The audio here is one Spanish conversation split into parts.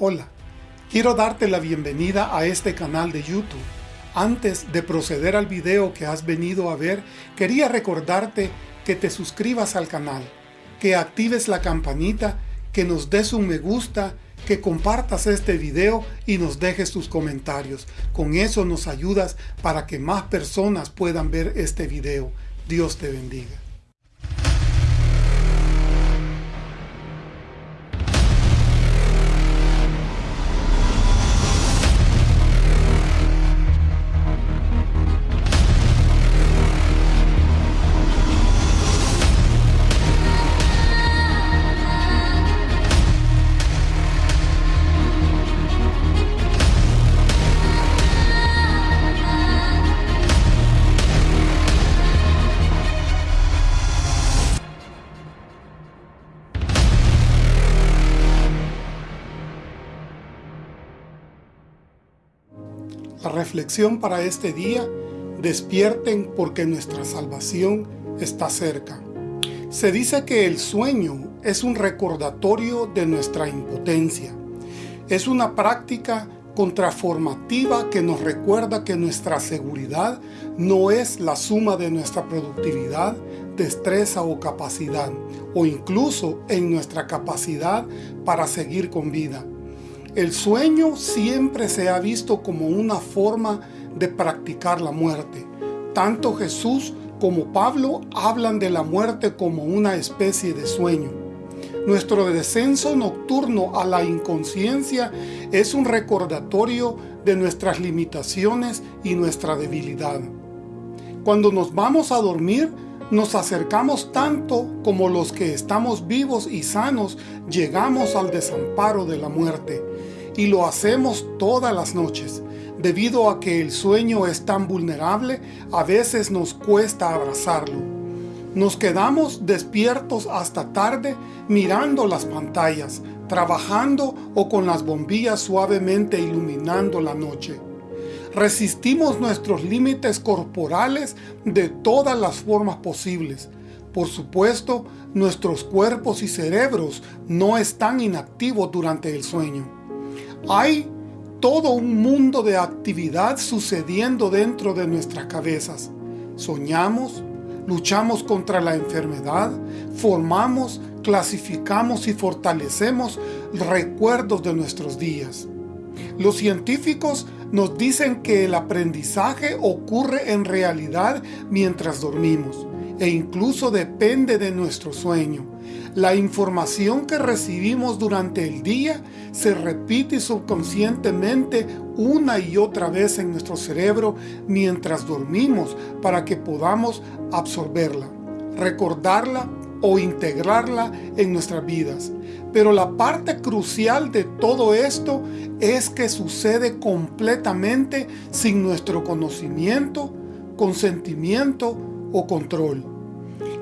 Hola, quiero darte la bienvenida a este canal de YouTube. Antes de proceder al video que has venido a ver, quería recordarte que te suscribas al canal, que actives la campanita, que nos des un me gusta, que compartas este video y nos dejes tus comentarios. Con eso nos ayudas para que más personas puedan ver este video. Dios te bendiga. Reflexión para este día, despierten porque nuestra salvación está cerca. Se dice que el sueño es un recordatorio de nuestra impotencia. Es una práctica contraformativa que nos recuerda que nuestra seguridad no es la suma de nuestra productividad, destreza o capacidad, o incluso en nuestra capacidad para seguir con vida. El sueño siempre se ha visto como una forma de practicar la muerte. Tanto Jesús como Pablo hablan de la muerte como una especie de sueño. Nuestro descenso nocturno a la inconsciencia es un recordatorio de nuestras limitaciones y nuestra debilidad. Cuando nos vamos a dormir, nos acercamos tanto como los que estamos vivos y sanos llegamos al desamparo de la muerte y lo hacemos todas las noches. Debido a que el sueño es tan vulnerable, a veces nos cuesta abrazarlo. Nos quedamos despiertos hasta tarde mirando las pantallas, trabajando o con las bombillas suavemente iluminando la noche. Resistimos nuestros límites corporales de todas las formas posibles. Por supuesto, nuestros cuerpos y cerebros no están inactivos durante el sueño. Hay todo un mundo de actividad sucediendo dentro de nuestras cabezas. Soñamos, luchamos contra la enfermedad, formamos, clasificamos y fortalecemos recuerdos de nuestros días. Los científicos nos dicen que el aprendizaje ocurre en realidad mientras dormimos e incluso depende de nuestro sueño. La información que recibimos durante el día se repite subconscientemente una y otra vez en nuestro cerebro mientras dormimos para que podamos absorberla, recordarla o integrarla en nuestras vidas. Pero la parte crucial de todo esto es que sucede completamente sin nuestro conocimiento, consentimiento o control.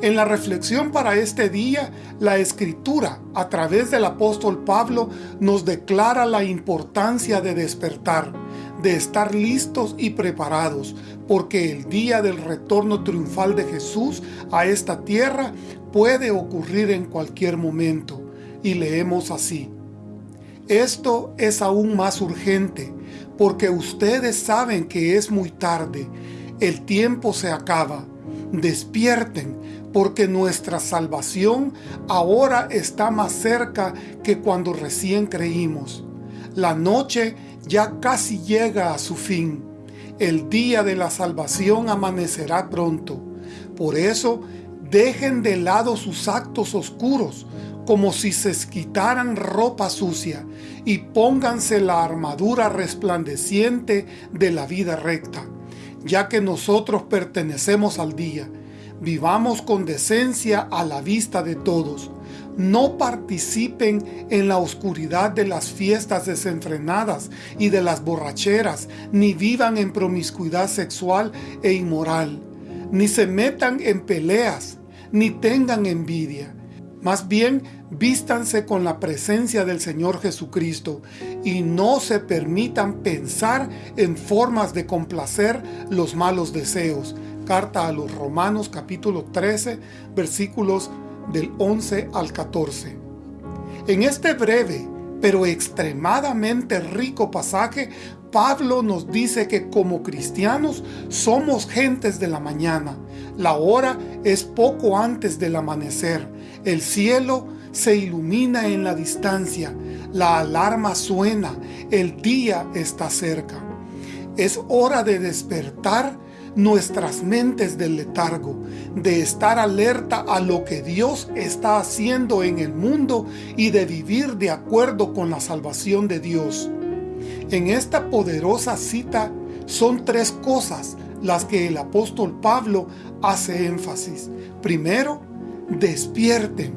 En la reflexión para este día, la Escritura, a través del apóstol Pablo, nos declara la importancia de despertar, de estar listos y preparados, porque el día del retorno triunfal de Jesús a esta tierra puede ocurrir en cualquier momento. Y leemos así. Esto es aún más urgente, porque ustedes saben que es muy tarde, el tiempo se acaba. Despierten, porque nuestra salvación ahora está más cerca que cuando recién creímos. La noche ya casi llega a su fin. El día de la salvación amanecerá pronto. Por eso, dejen de lado sus actos oscuros, como si se quitaran ropa sucia, y pónganse la armadura resplandeciente de la vida recta, ya que nosotros pertenecemos al día, Vivamos con decencia a la vista de todos. No participen en la oscuridad de las fiestas desenfrenadas y de las borracheras, ni vivan en promiscuidad sexual e inmoral, ni se metan en peleas, ni tengan envidia. Más bien, vístanse con la presencia del Señor Jesucristo y no se permitan pensar en formas de complacer los malos deseos, Carta a los Romanos capítulo 13 versículos del 11 al 14. En este breve pero extremadamente rico pasaje, Pablo nos dice que como cristianos somos gentes de la mañana. La hora es poco antes del amanecer. El cielo se ilumina en la distancia. La alarma suena. El día está cerca. Es hora de despertar nuestras mentes del letargo, de estar alerta a lo que Dios está haciendo en el mundo y de vivir de acuerdo con la salvación de Dios. En esta poderosa cita son tres cosas las que el apóstol Pablo hace énfasis. Primero, despierten.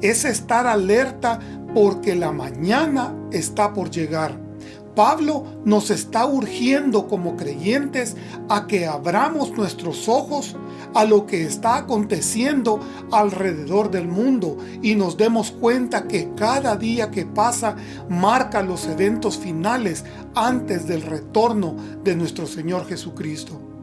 Es estar alerta porque la mañana está por llegar. Pablo nos está urgiendo como creyentes a que abramos nuestros ojos a lo que está aconteciendo alrededor del mundo y nos demos cuenta que cada día que pasa marca los eventos finales antes del retorno de nuestro Señor Jesucristo.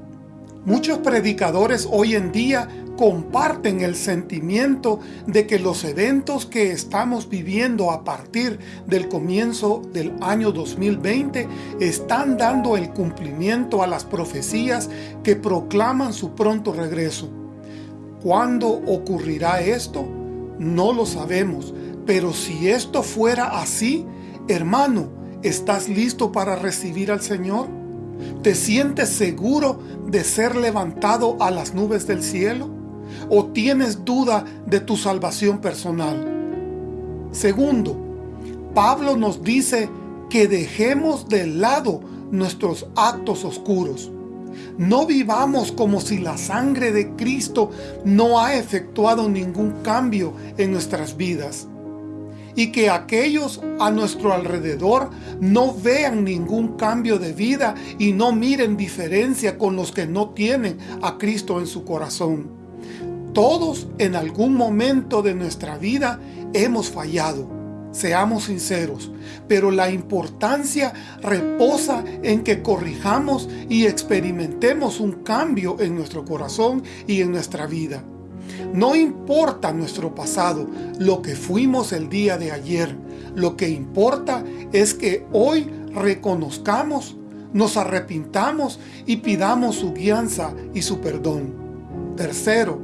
Muchos predicadores hoy en día comparten el sentimiento de que los eventos que estamos viviendo a partir del comienzo del año 2020 están dando el cumplimiento a las profecías que proclaman su pronto regreso. ¿Cuándo ocurrirá esto? No lo sabemos, pero si esto fuera así, hermano, ¿estás listo para recibir al Señor? ¿Te sientes seguro de ser levantado a las nubes del cielo? ¿O tienes duda de tu salvación personal? Segundo, Pablo nos dice que dejemos de lado nuestros actos oscuros. No vivamos como si la sangre de Cristo no ha efectuado ningún cambio en nuestras vidas y que aquellos a nuestro alrededor no vean ningún cambio de vida y no miren diferencia con los que no tienen a Cristo en su corazón. Todos en algún momento de nuestra vida hemos fallado, seamos sinceros, pero la importancia reposa en que corrijamos y experimentemos un cambio en nuestro corazón y en nuestra vida. No importa nuestro pasado, lo que fuimos el día de ayer. Lo que importa es que hoy reconozcamos, nos arrepintamos y pidamos su guianza y su perdón. Tercero,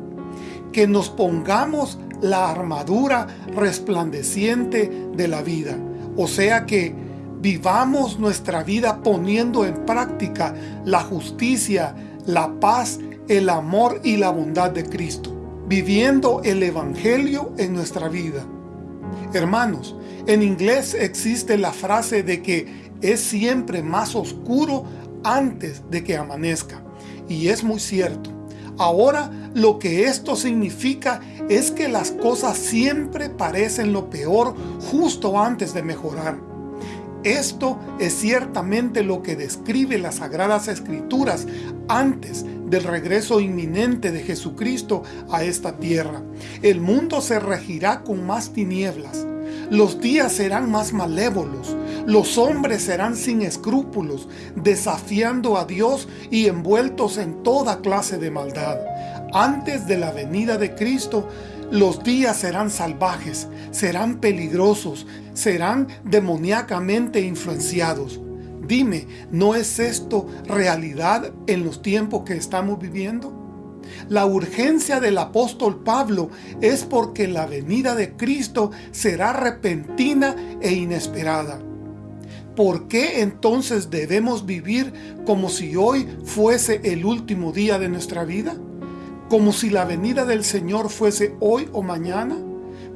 que nos pongamos la armadura resplandeciente de la vida. O sea que vivamos nuestra vida poniendo en práctica la justicia, la paz, el amor y la bondad de Cristo viviendo el Evangelio en nuestra vida. Hermanos, en inglés existe la frase de que es siempre más oscuro antes de que amanezca. Y es muy cierto. Ahora lo que esto significa es que las cosas siempre parecen lo peor justo antes de mejorar. Esto es ciertamente lo que describe las Sagradas Escrituras antes del regreso inminente de Jesucristo a esta tierra. El mundo se regirá con más tinieblas. Los días serán más malévolos. Los hombres serán sin escrúpulos, desafiando a Dios y envueltos en toda clase de maldad. Antes de la venida de Cristo, los días serán salvajes, serán peligrosos, serán demoníacamente influenciados. Dime, ¿no es esto realidad en los tiempos que estamos viviendo? La urgencia del apóstol Pablo es porque la venida de Cristo será repentina e inesperada. ¿Por qué entonces debemos vivir como si hoy fuese el último día de nuestra vida? ¿Como si la venida del Señor fuese hoy o mañana?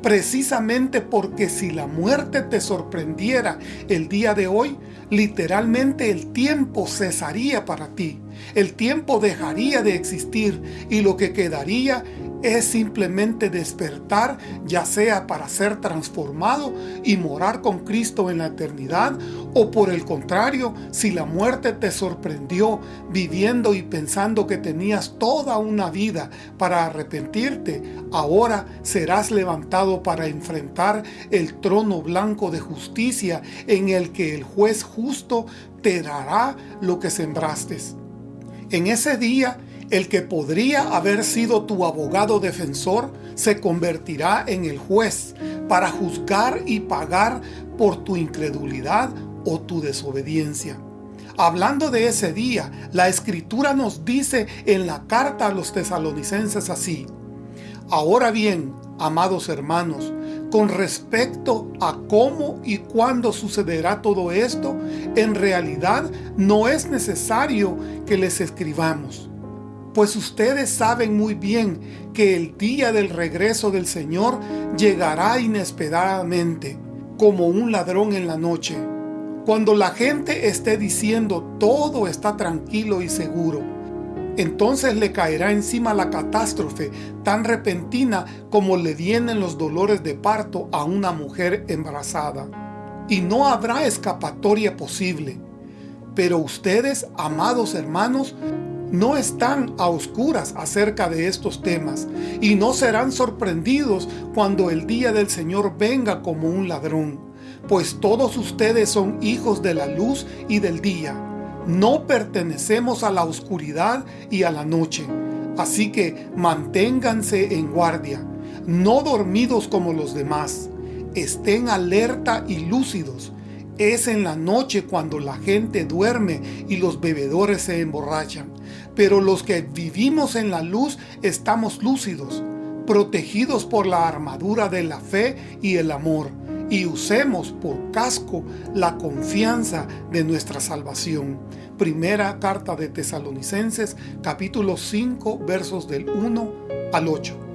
precisamente porque si la muerte te sorprendiera el día de hoy, literalmente el tiempo cesaría para ti. El tiempo dejaría de existir y lo que quedaría es simplemente despertar, ya sea para ser transformado y morar con Cristo en la eternidad, o por el contrario, si la muerte te sorprendió viviendo y pensando que tenías toda una vida para arrepentirte, ahora serás levantado para enfrentar el trono blanco de justicia en el que el juez justo te dará lo que sembraste. En ese día, el que podría haber sido tu abogado defensor se convertirá en el juez para juzgar y pagar por tu incredulidad o tu desobediencia. Hablando de ese día, la Escritura nos dice en la carta a los tesalonicenses así, Ahora bien, amados hermanos, con respecto a cómo y cuándo sucederá todo esto, en realidad no es necesario que les escribamos. Pues ustedes saben muy bien que el día del regreso del Señor llegará inesperadamente, como un ladrón en la noche. Cuando la gente esté diciendo todo está tranquilo y seguro, entonces le caerá encima la catástrofe tan repentina como le vienen los dolores de parto a una mujer embarazada. Y no habrá escapatoria posible. Pero ustedes, amados hermanos, no están a oscuras acerca de estos temas y no serán sorprendidos cuando el día del Señor venga como un ladrón, pues todos ustedes son hijos de la luz y del día no pertenecemos a la oscuridad y a la noche. Así que manténganse en guardia, no dormidos como los demás. Estén alerta y lúcidos. Es en la noche cuando la gente duerme y los bebedores se emborrachan. Pero los que vivimos en la luz estamos lúcidos, protegidos por la armadura de la fe y el amor y usemos por casco la confianza de nuestra salvación. Primera carta de Tesalonicenses, capítulo 5, versos del 1 al 8.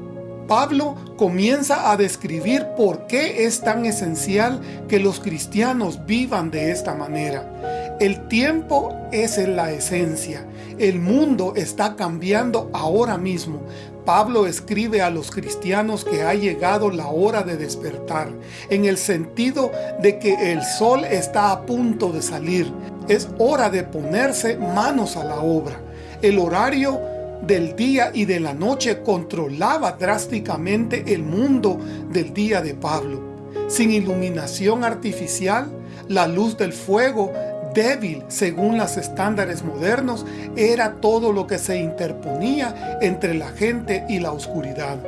Pablo comienza a describir por qué es tan esencial que los cristianos vivan de esta manera. El tiempo es en la esencia. El mundo está cambiando ahora mismo, Pablo escribe a los cristianos que ha llegado la hora de despertar, en el sentido de que el sol está a punto de salir. Es hora de ponerse manos a la obra. El horario del día y de la noche controlaba drásticamente el mundo del día de Pablo. Sin iluminación artificial, la luz del fuego débil según los estándares modernos era todo lo que se interponía entre la gente y la oscuridad.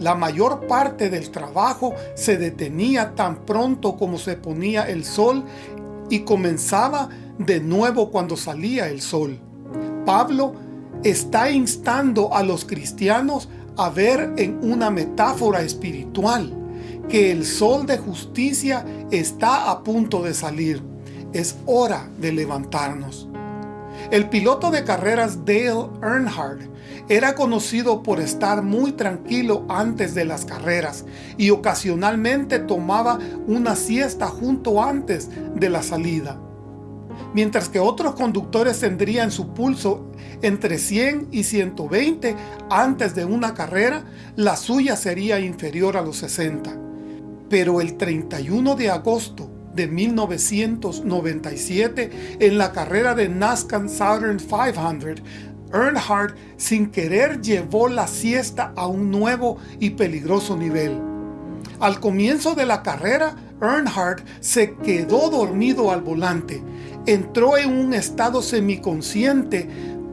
La mayor parte del trabajo se detenía tan pronto como se ponía el sol y comenzaba de nuevo cuando salía el sol. Pablo está instando a los cristianos a ver en una metáfora espiritual que el sol de justicia está a punto de salir es hora de levantarnos. El piloto de carreras Dale Earnhardt era conocido por estar muy tranquilo antes de las carreras y ocasionalmente tomaba una siesta junto antes de la salida. Mientras que otros conductores tendrían su pulso entre 100 y 120 antes de una carrera, la suya sería inferior a los 60. Pero el 31 de agosto de 1997 en la carrera de NASCAR Southern 500, Earnhardt sin querer llevó la siesta a un nuevo y peligroso nivel. Al comienzo de la carrera, Earnhardt se quedó dormido al volante, entró en un estado semiconsciente,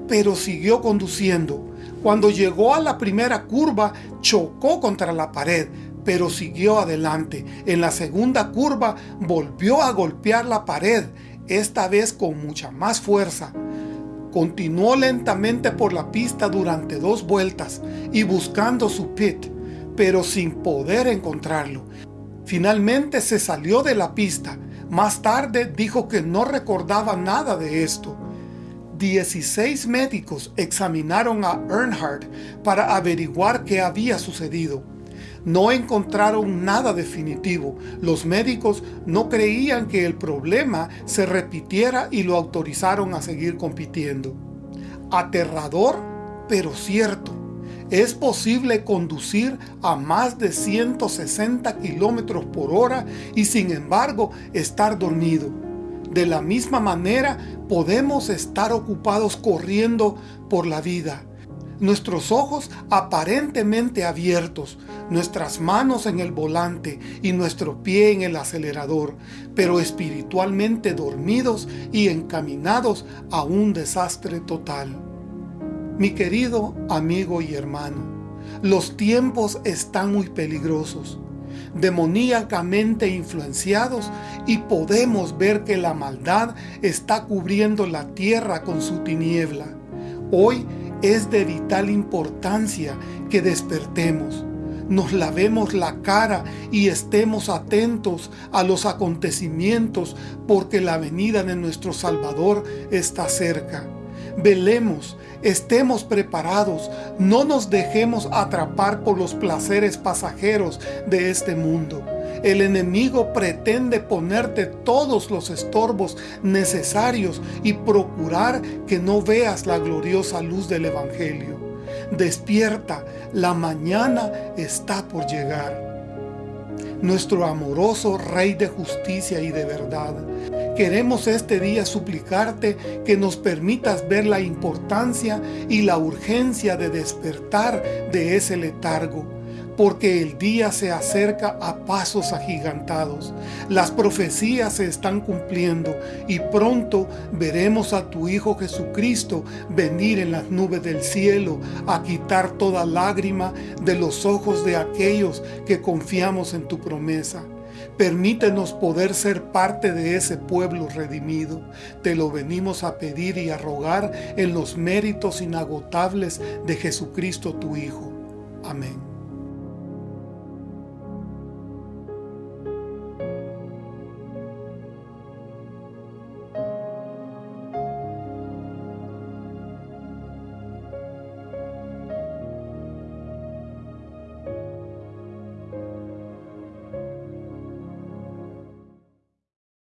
pero siguió conduciendo. Cuando llegó a la primera curva, chocó contra la pared, pero siguió adelante. En la segunda curva volvió a golpear la pared, esta vez con mucha más fuerza. Continuó lentamente por la pista durante dos vueltas y buscando su pit, pero sin poder encontrarlo. Finalmente se salió de la pista. Más tarde dijo que no recordaba nada de esto. 16 médicos examinaron a Earnhardt para averiguar qué había sucedido no encontraron nada definitivo. Los médicos no creían que el problema se repitiera y lo autorizaron a seguir compitiendo. Aterrador, pero cierto. Es posible conducir a más de 160 kilómetros por hora y sin embargo estar dormido. De la misma manera podemos estar ocupados corriendo por la vida nuestros ojos aparentemente abiertos, nuestras manos en el volante y nuestro pie en el acelerador, pero espiritualmente dormidos y encaminados a un desastre total. Mi querido amigo y hermano, los tiempos están muy peligrosos. demoníacamente influenciados y podemos ver que la maldad está cubriendo la tierra con su tiniebla. Hoy es de vital importancia que despertemos, nos lavemos la cara y estemos atentos a los acontecimientos porque la venida de nuestro Salvador está cerca. Velemos, estemos preparados, no nos dejemos atrapar por los placeres pasajeros de este mundo. El enemigo pretende ponerte todos los estorbos necesarios y procurar que no veas la gloriosa luz del Evangelio. Despierta, la mañana está por llegar. Nuestro amoroso Rey de justicia y de verdad, queremos este día suplicarte que nos permitas ver la importancia y la urgencia de despertar de ese letargo porque el día se acerca a pasos agigantados. Las profecías se están cumpliendo y pronto veremos a tu Hijo Jesucristo venir en las nubes del cielo a quitar toda lágrima de los ojos de aquellos que confiamos en tu promesa. Permítenos poder ser parte de ese pueblo redimido. Te lo venimos a pedir y a rogar en los méritos inagotables de Jesucristo tu Hijo. Amén.